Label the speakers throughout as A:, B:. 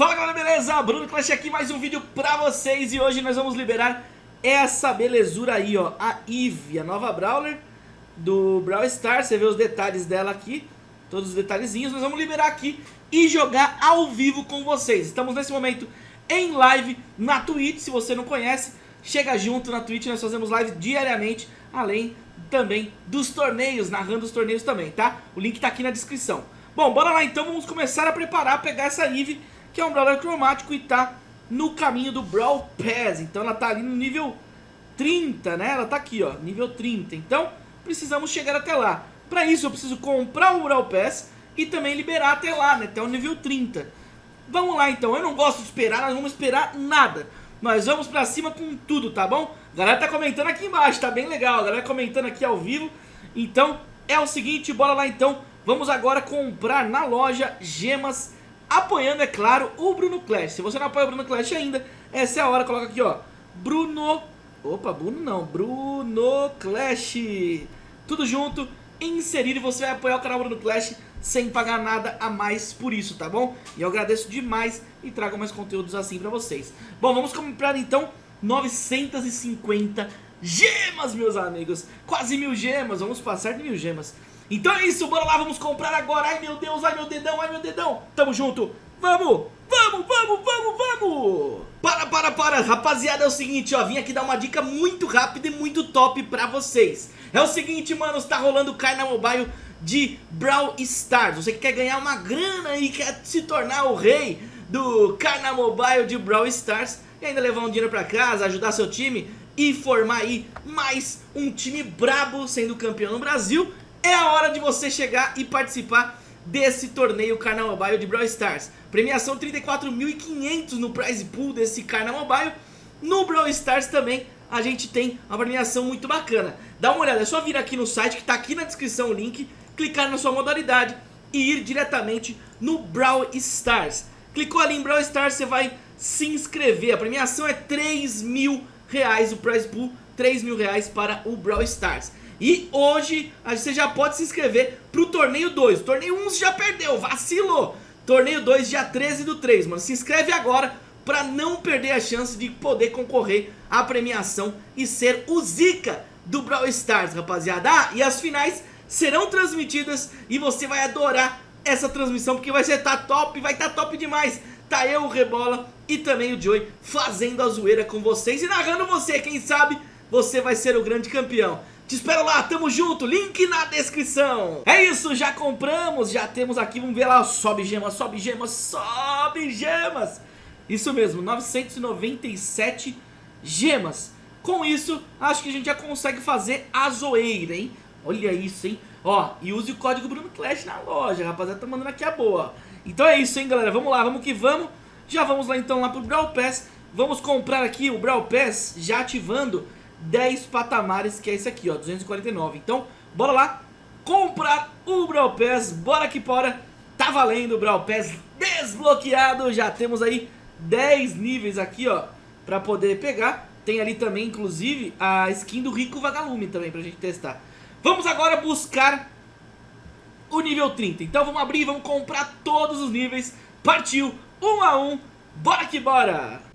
A: Fala galera, beleza? Bruno Clash aqui, mais um vídeo pra vocês. E hoje nós vamos liberar essa belezura aí, ó. A Eve, a nova Brawler do Brawl Stars. Você vê os detalhes dela aqui, todos os detalhezinhos. Nós vamos liberar aqui e jogar ao vivo com vocês. Estamos nesse momento em live na Twitch. Se você não conhece, chega junto na Twitch. Nós fazemos live diariamente, além também dos torneios, narrando os torneios também, tá? O link tá aqui na descrição. Bom, bora lá então, vamos começar a preparar, pegar essa Eve que é um Brawler cromático e tá no caminho do Brawl Pass. Então ela tá ali no nível 30, né? Ela tá aqui, ó, nível 30. Então precisamos chegar até lá. Pra isso eu preciso comprar o Brawl Pass e também liberar até lá, né? Até o nível 30. Vamos lá então, eu não gosto de esperar, nós vamos esperar nada. Nós vamos pra cima com tudo, tá bom? A galera tá comentando aqui embaixo, tá bem legal. A galera comentando aqui ao vivo. Então é o seguinte, bora lá então. Vamos agora comprar na loja gemas apoiando, é claro, o Bruno Clash. Se você não apoia o Bruno Clash ainda, essa é a hora, coloca aqui, ó, Bruno... Opa, Bruno não, Bruno Clash. Tudo junto, inserir e você vai apoiar o canal Bruno Clash sem pagar nada a mais por isso, tá bom? E eu agradeço demais e trago mais conteúdos assim pra vocês. Bom, vamos comprar então 950 gemas, meus amigos. Quase mil gemas, vamos passar de mil gemas. Então é isso, bora lá, vamos comprar agora. Ai meu Deus, ai meu dedão, ai meu dedão. Tamo junto. Vamos, vamos, vamos, vamos, vamos. Para, para, para. Rapaziada, é o seguinte, ó. Vim aqui dar uma dica muito rápida e muito top pra vocês. É o seguinte, mano, está rolando o Carna Mobile de Brawl Stars. Você que quer ganhar uma grana e quer se tornar o rei do Carna Mobile de Brawl Stars e ainda levar um dinheiro pra casa, ajudar seu time e formar aí mais um time brabo sendo campeão no Brasil é a hora de você chegar e participar desse torneio Carna Mobile de Brawl Stars. Premiação 34.500 no prize pool desse Carna Mobile. No Brawl Stars também a gente tem uma premiação muito bacana. Dá uma olhada, é só vir aqui no site que está aqui na descrição o link, clicar na sua modalidade e ir diretamente no Brawl Stars. Clicou ali em Brawl Stars, você vai se inscrever. A premiação é 3 mil reais, o prize pool 3 mil reais para o Brawl Stars. E hoje você já pode se inscrever pro torneio 2. Torneio 1 um você já perdeu, vacilou. Torneio 2 dia 13 do 3, mano. Se inscreve agora pra não perder a chance de poder concorrer à premiação e ser o Zika do Brawl Stars, rapaziada. Ah, e as finais serão transmitidas e você vai adorar essa transmissão porque vai ser tá top, vai tá top demais. Tá eu, o Rebola e também o Joey fazendo a zoeira com vocês e narrando você, quem sabe você vai ser o grande campeão. Te espero lá, tamo junto, link na descrição. É isso, já compramos, já temos aqui, vamos ver lá, sobe gemas, sobe gemas, sobe gemas. Isso mesmo, 997 gemas. Com isso, acho que a gente já consegue fazer a zoeira, hein? Olha isso, hein? Ó, e use o código Bruno Clash na loja, rapaziada, tá mandando aqui a boa. Então é isso, hein, galera, vamos lá, vamos que vamos. Já vamos lá então lá pro Brawl Pass. Vamos comprar aqui o Brawl Pass já ativando 10 patamares, que é esse aqui, ó, 249. Então, bora lá comprar o Brawl Pass, bora que bora. Tá valendo o Brawl Pass desbloqueado, já temos aí 10 níveis aqui, ó, pra poder pegar. Tem ali também, inclusive, a skin do Rico Vagalume também pra gente testar. Vamos agora buscar o nível 30. Então vamos abrir, vamos comprar todos os níveis. Partiu, um a um, bora que bora!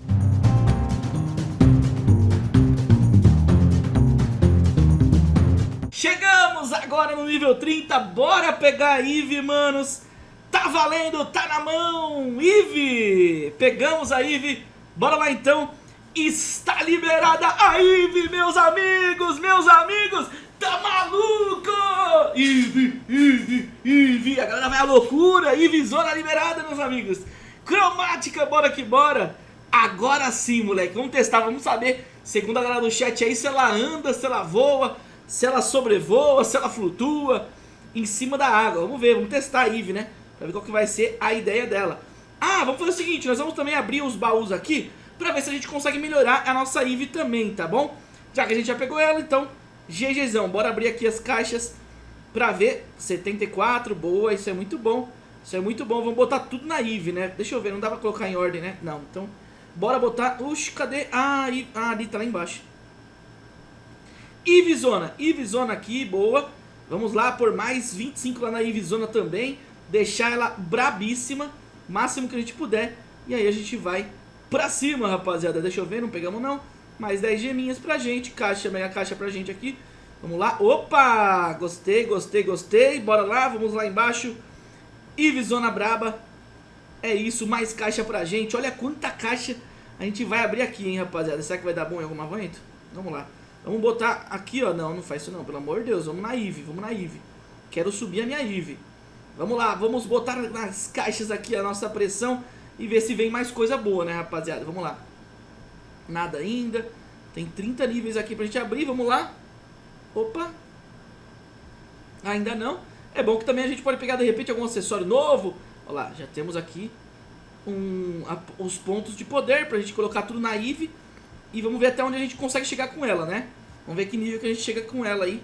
A: Chegamos agora no nível 30, bora pegar a Eve, manos. Tá valendo, tá na mão, Eve. Pegamos a Eve, bora lá então. Está liberada a Eve, meus amigos, meus amigos. Tá maluco? Eve, Eve, Eve. A galera vai à loucura, Eve zona liberada, meus amigos. Cromática, bora que bora. Agora sim, moleque, vamos testar, vamos saber, segundo a galera do chat aí, se ela anda, se ela voa, se ela sobrevoa, se ela flutua em cima da água. Vamos ver, vamos testar a Eve, né? Pra ver qual que vai ser a ideia dela. Ah, vamos fazer o seguinte, nós vamos também abrir os baús aqui pra ver se a gente consegue melhorar a nossa Eve também, tá bom? Já que a gente já pegou ela, então, GGzão. Bora abrir aqui as caixas pra ver. 74, boa, isso é muito bom. Isso é muito bom, vamos botar tudo na Eve, né? Deixa eu ver, não dá pra colocar em ordem, né? Não, então, bora botar... Uxi, cadê? Ah, ah ali, tá lá embaixo. Ivezona, Ivezona aqui, boa. Vamos lá por mais 25 lá na Ivezona também. Deixar ela brabíssima, máximo que a gente puder. E aí a gente vai pra cima, rapaziada. Deixa eu ver, não pegamos não. Mais 10 geminhas pra gente. Caixa, mega caixa pra gente aqui. Vamos lá. Opa! Gostei, gostei, gostei. Bora lá, vamos lá embaixo. Ive Zona Braba. É isso, mais caixa pra gente. Olha quanta caixa a gente vai abrir aqui, hein, rapaziada. Será que vai dar bom em algum momento? Vamos lá. Vamos botar aqui, ó. Não, não faz isso não, pelo amor de Deus. Vamos na Ive, vamos na Ive. Quero subir a minha Ive. Vamos lá, vamos botar nas caixas aqui a nossa pressão e ver se vem mais coisa boa, né, rapaziada? Vamos lá. Nada ainda. Tem 30 níveis aqui pra gente abrir, vamos lá. Opa. Ainda não. É bom que também a gente pode pegar, de repente, algum acessório novo. Olha lá, já temos aqui um, a, os pontos de poder pra gente colocar tudo na Eve. E vamos ver até onde a gente consegue chegar com ela, né? Vamos ver que nível que a gente chega com ela aí.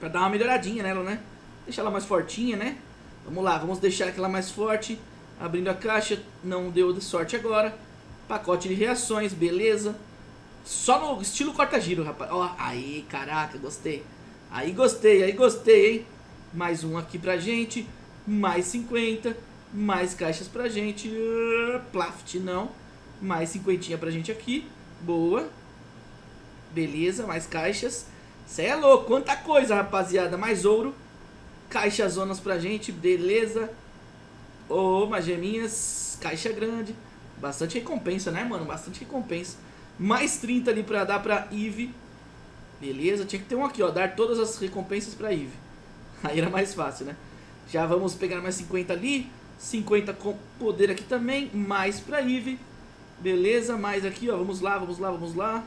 A: Pra dar uma melhoradinha nela, né? Deixar ela mais fortinha, né? Vamos lá, vamos deixar aquela mais forte. Abrindo a caixa, não deu de sorte agora. Pacote de reações, beleza. Só no estilo corta-giro, rapaz. Ó, aí, caraca, gostei. Aí gostei, aí gostei, hein? Mais um aqui pra gente. Mais 50. Mais caixas pra gente. Uh, Plaft, não. Mais cinquentinha pra gente aqui. Boa. Beleza, mais caixas. Cê é louco, quanta coisa, rapaziada. Mais ouro. Caixa zonas pra gente, beleza. Ô, oh, geminhas. Caixa grande. Bastante recompensa, né, mano? Bastante recompensa. Mais 30 ali pra dar pra Eve. Beleza, tinha que ter um aqui, ó. Dar todas as recompensas pra Eve. Aí era mais fácil, né? Já vamos pegar mais 50 ali. 50 com poder aqui também. Mais pra Eve. Beleza, mais aqui, ó. Vamos lá, vamos lá, vamos lá.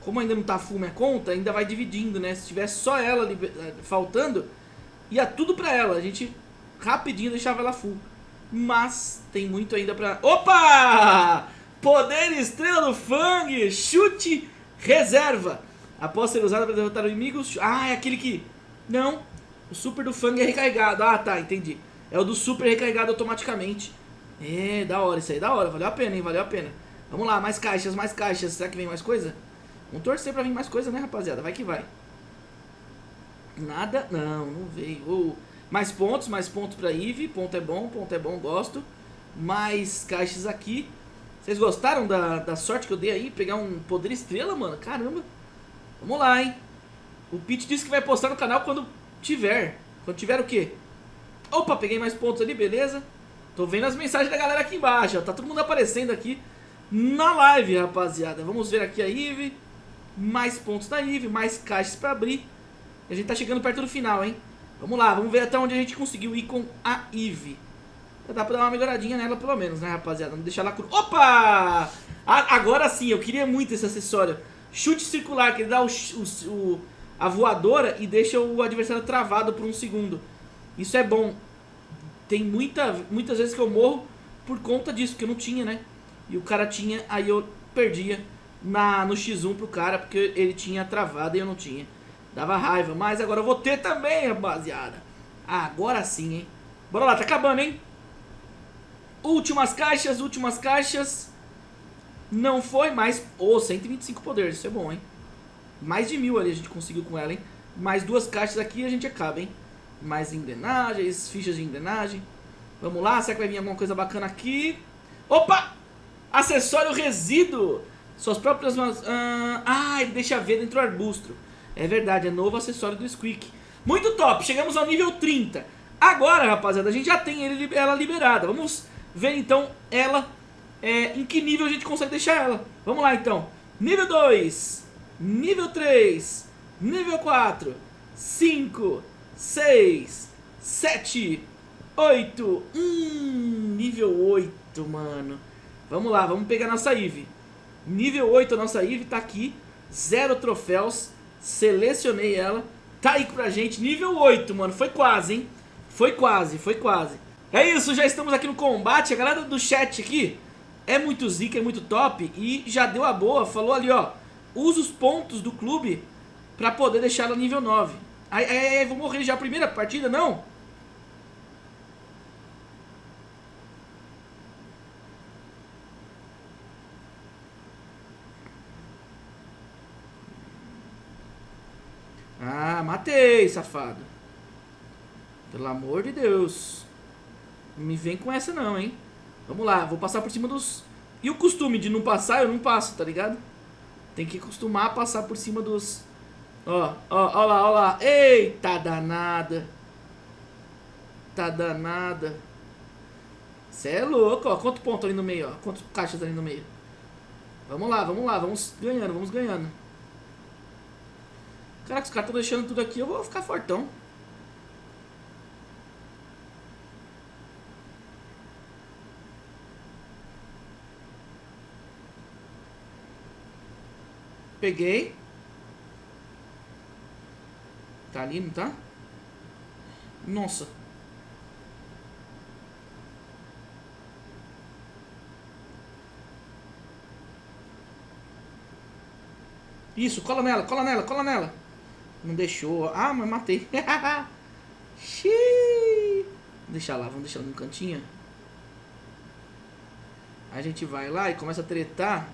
A: Como ainda não tá full minha conta, ainda vai dividindo, né? Se tivesse só ela eh, faltando, ia tudo pra ela. A gente rapidinho deixava ela full. Mas tem muito ainda pra... Opa! Poder Estrela do Fang, chute reserva. Após ser usado para derrotar o inimigo... Ah, é aquele que... Não, o super do Fang é recarregado. Ah, tá, entendi. É o do super recarregado automaticamente. É, da hora isso aí, da hora. Valeu a pena, hein, valeu a pena. Vamos lá, mais caixas, mais caixas. Será que vem mais coisa? Vamos torcer pra vir mais coisa, né, rapaziada? Vai que vai. Nada? Não, não veio. Oh. Mais pontos, mais pontos pra Eve. Ponto é bom, ponto é bom, gosto. Mais caixas aqui. Vocês gostaram da, da sorte que eu dei aí? Pegar um poder estrela, mano? Caramba. Vamos lá, hein? O Pete disse que vai postar no canal quando tiver. Quando tiver o quê? Opa, peguei mais pontos ali, beleza. Tô vendo as mensagens da galera aqui embaixo, ó. Tá todo mundo aparecendo aqui na live, rapaziada. Vamos ver aqui a Eve. Mais pontos da Eve, mais caixas pra abrir. A gente tá chegando perto do final, hein? Vamos lá, vamos ver até onde a gente conseguiu ir com a Eve. Já dá pra dar uma melhoradinha nela pelo menos, né, rapaziada? Não deixar ela cru... Opa! agora sim, eu queria muito esse acessório. Chute circular, que ele dá o, o, o, a voadora e deixa o adversário travado por um segundo. Isso é bom. Tem muita, muitas vezes que eu morro por conta disso, porque eu não tinha, né? E o cara tinha, aí eu perdia na, no X1 pro cara, porque ele tinha travado e eu não tinha. Dava raiva, mas agora eu vou ter também, rapaziada. Agora sim, hein? Bora lá, tá acabando, hein? Últimas caixas, últimas caixas. Não foi mais... Oh, 125 poderes, isso é bom, hein? Mais de mil ali a gente conseguiu com ela, hein? Mais duas caixas aqui e a gente acaba, hein? Mais engrenagens, fichas de engrenagem. Vamos lá, será que vai vir alguma coisa bacana aqui? Opa! Acessório resíduo. Suas próprias... Ah, ele deixa ver dentro do arbusto. É verdade, é novo acessório do Squeak. Muito top, chegamos ao nível 30. Agora, rapaziada, a gente já tem ele, ela liberada. Vamos ver então ela, é, em que nível a gente consegue deixar ela. Vamos lá então. Nível 2, nível 3, nível 4, 5, 6, 7, 8. Hum, nível 8, mano. Vamos lá, vamos pegar nossa Eve. Nível 8, a nossa Eve tá aqui. Zero troféus. Selecionei ela. Tá aí pra gente. Nível 8, mano. Foi quase, hein? Foi quase, foi quase. É isso, já estamos aqui no combate. A galera do chat aqui é muito zica, é muito top. E já deu a boa. Falou ali, ó. Usa os pontos do clube pra poder deixar ela nível 9. Ai, ai, ai, vou morrer já a primeira partida, não? Ah, matei, safado. Pelo amor de Deus. Não me vem com essa não, hein? Vamos lá, vou passar por cima dos... E o costume de não passar, eu não passo, tá ligado? Tem que acostumar a passar por cima dos... Ó, ó, ó lá, ó lá. Eita danada. Tá danada. Cê é louco, ó. Quanto ponto ali no meio, ó. Quantos caixas ali no meio. Vamos lá, vamos lá. Vamos ganhando, vamos ganhando. Caraca, os caras estão deixando tudo aqui. Eu vou ficar fortão. Peguei. Tá ali, não tá? Nossa. Isso, cola nela, cola nela, cola nela. Não deixou. Ah, mas matei. Xiii. Deixa lá, vamos deixar no cantinho. A gente vai lá e começa a tretar.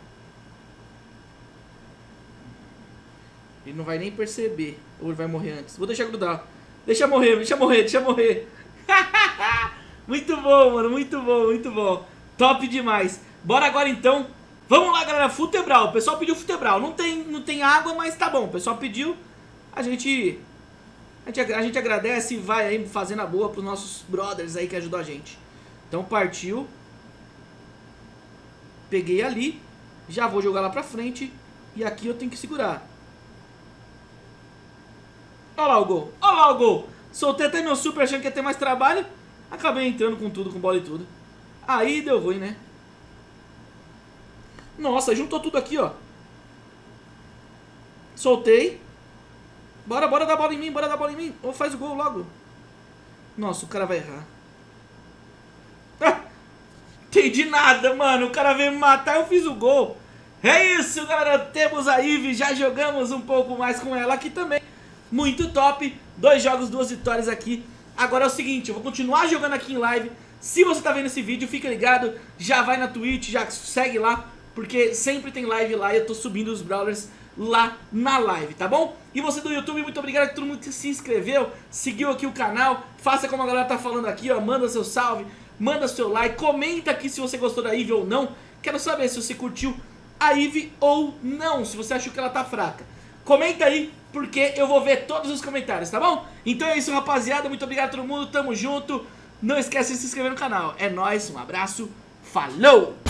A: Ele não vai nem perceber. Ou ele vai morrer antes. Vou deixar grudar. Deixa morrer, deixa morrer, deixa morrer. muito bom, mano. Muito bom, muito bom. Top demais. Bora agora então. Vamos lá, galera. Futebral. O pessoal pediu futebral. Não tem, não tem água, mas tá bom. O pessoal pediu. A gente, a gente, a gente agradece e vai aí fazendo a boa pros nossos brothers aí que ajudou a gente. Então partiu. Peguei ali. Já vou jogar lá pra frente. E aqui eu tenho que segurar. Olha lá o gol. Olha lá o gol. Soltei até meu super achando que ia ter mais trabalho. Acabei entrando com tudo, com bola e tudo. Aí deu ruim, né? Nossa, juntou tudo aqui, ó. Soltei. Bora, bora dar bola em mim, bora dar bola em mim. Ou faz o gol logo. Nossa, o cara vai errar. Ah, entendi nada, mano. O cara veio me matar, eu fiz o gol. É isso, galera. Temos a Ivy. Já jogamos um pouco mais com ela aqui também muito top. Dois jogos, duas vitórias aqui. Agora é o seguinte, eu vou continuar jogando aqui em live. Se você tá vendo esse vídeo, fica ligado, já vai na Twitch, já segue lá, porque sempre tem live lá e eu tô subindo os Brawlers lá na live, tá bom? E você do YouTube, muito obrigado a todo mundo que se inscreveu, seguiu aqui o canal, faça como a galera tá falando aqui, ó, manda seu salve, manda seu like, comenta aqui se você gostou da Eve ou não, quero saber se você curtiu a Eve ou não, se você achou que ela tá fraca. Comenta aí, porque eu vou ver todos os comentários, tá bom? Então é isso, rapaziada. Muito obrigado a todo mundo. Tamo junto. Não esquece de se inscrever no canal. É nóis, um abraço. Falou!